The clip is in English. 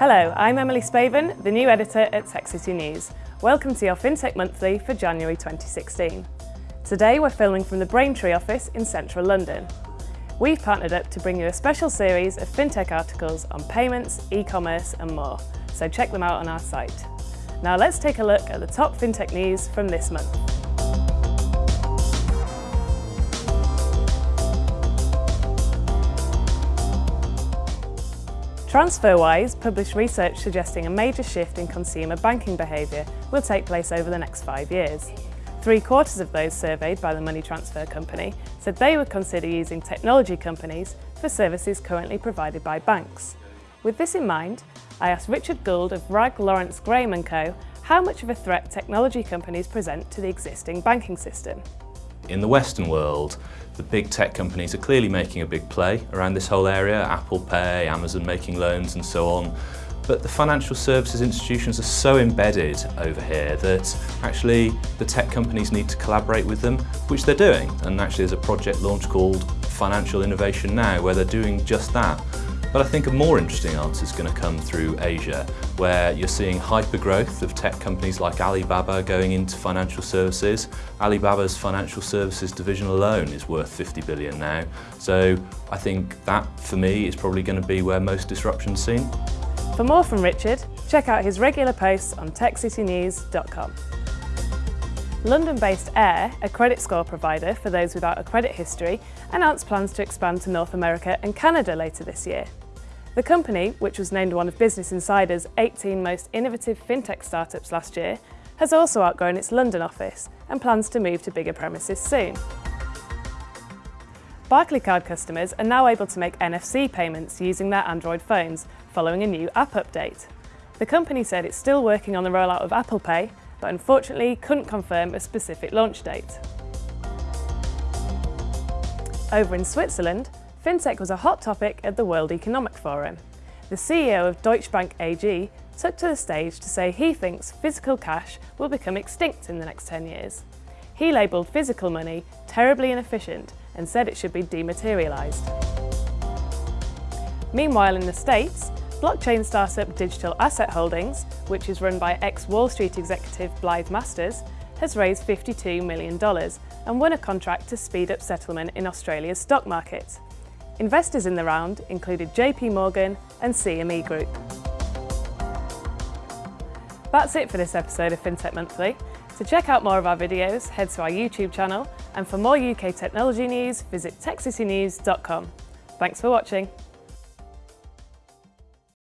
Hello, I'm Emily Spaven, the new editor at Tech City News. Welcome to your FinTech Monthly for January 2016. Today we're filming from the Braintree office in central London. We've partnered up to bring you a special series of FinTech articles on payments, e-commerce and more, so check them out on our site. Now let's take a look at the top FinTech news from this month. TransferWise published research suggesting a major shift in consumer banking behaviour will take place over the next five years. Three quarters of those surveyed by the money transfer company said they would consider using technology companies for services currently provided by banks. With this in mind, I asked Richard Gould of Wragge Lawrence Graham & Co how much of a threat technology companies present to the existing banking system. In the Western world, the big tech companies are clearly making a big play around this whole area, Apple Pay, Amazon making loans and so on. But the financial services institutions are so embedded over here that actually the tech companies need to collaborate with them, which they're doing. And actually there's a project launch called Financial Innovation Now where they're doing just that. But I think a more interesting answer is going to come through Asia, where you're seeing hyper-growth of tech companies like Alibaba going into financial services. Alibaba's financial services division alone is worth 50 billion now. So I think that, for me, is probably going to be where most disruption's seen. For more from Richard, check out his regular posts on techcitynews.com. London-based Aire, a credit score provider for those without a credit history, announced plans to expand to North America and Canada later this year. The company, which was named one of Business Insider's 18 most innovative fintech startups last year, has also outgrown its London office and plans to move to bigger premises soon. Barclaycard customers are now able to make NFC payments using their Android phones following a new app update. The company said it's still working on the rollout of Apple Pay, but unfortunately couldn't confirm a specific launch date. Over in Switzerland, FinTech was a hot topic at the World Economic Forum. The CEO of Deutsche Bank AG took to the stage to say he thinks physical cash will become extinct in the next 10 years. He labelled physical money terribly inefficient and said it should be dematerialised. Meanwhile in the States, blockchain startup Digital Asset Holdings, which is run by ex-Wall Street executive Blythe Masters, has raised $52 million and won a contract to speed up settlement in Australia's stock market. Investors in the round included JP Morgan and CME Group. That's it for this episode of FinTech Monthly. To check out more of our videos, head to our YouTube channel, and for more UK technology news, visit techcitynews.com. Thanks for watching.